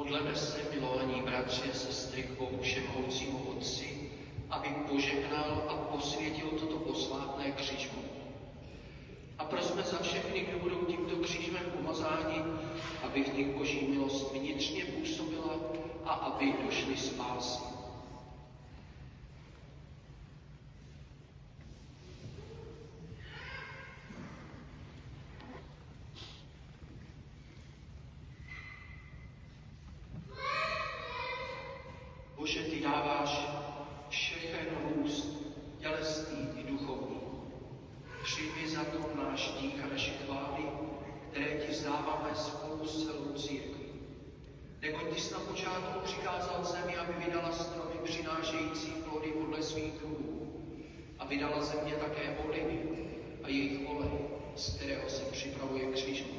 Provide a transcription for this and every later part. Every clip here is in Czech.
Modleme se, milovaní bratři a sestry, k Všemohoucímu Otci, aby požehnal a posvětil toto posvátné křižmo. A prosme za všechny, kdo budou tímto křížem pomazáni, aby v nich Boží milost vnitřně působila a aby došli spásy. Dáváš všechen růst, tělesný i duchovní. Přijmi za to náš dík a naše chvály, které ti zdáváme spolu s celou církví. Neboť ty jsi na počátku přikázal zemi, aby vydala stromy přinášející plody podle svých druhů. A vydala země také olivy a jejich olej, z kterého se připravuje křižmo.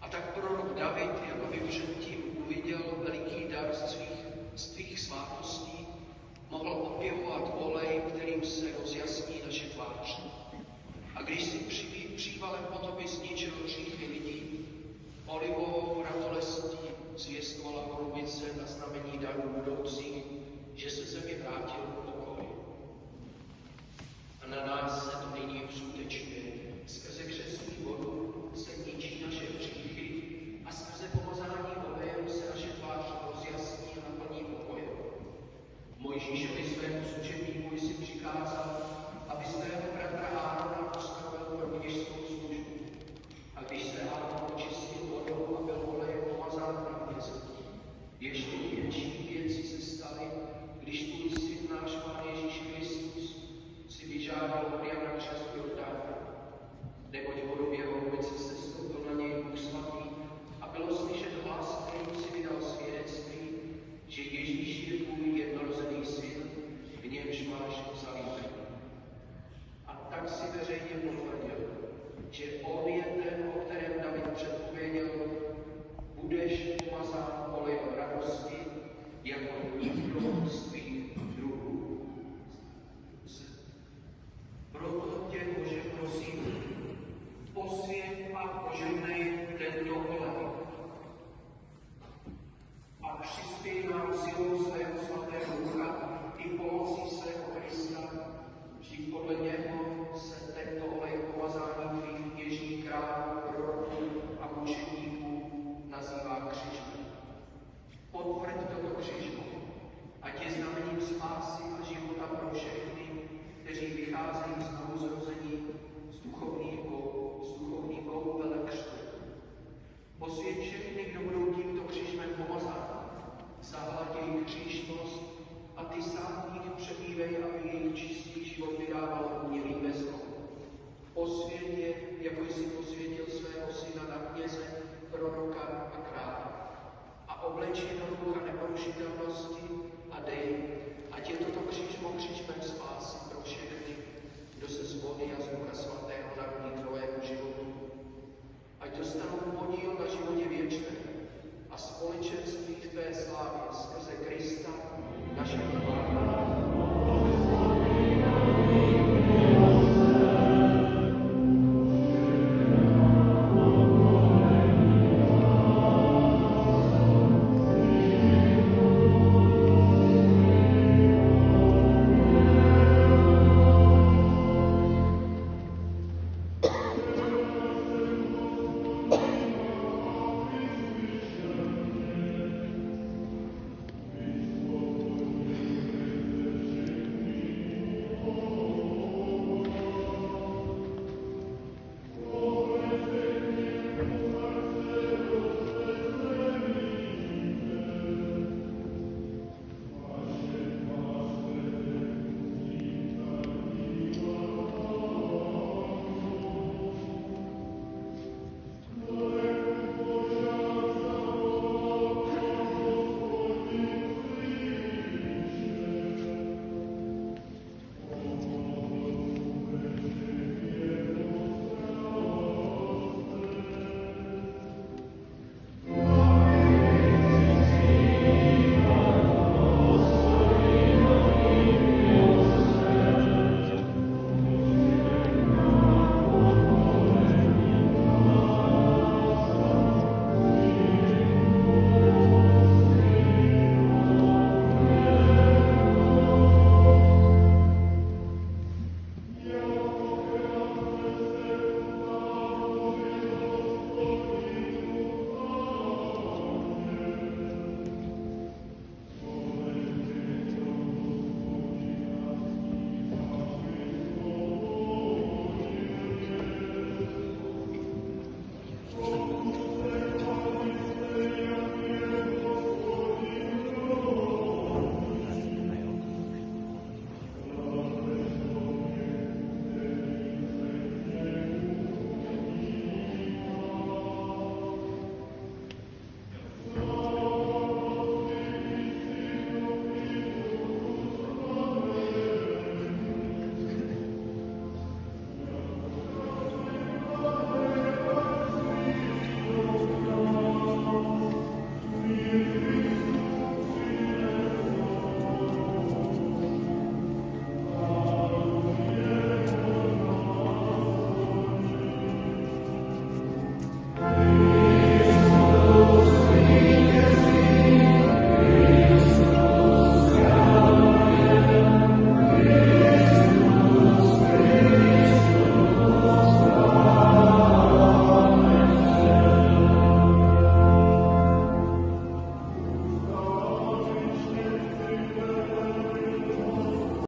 A tak prorok David, jako předtím uviděl veliký dar svých, z tvých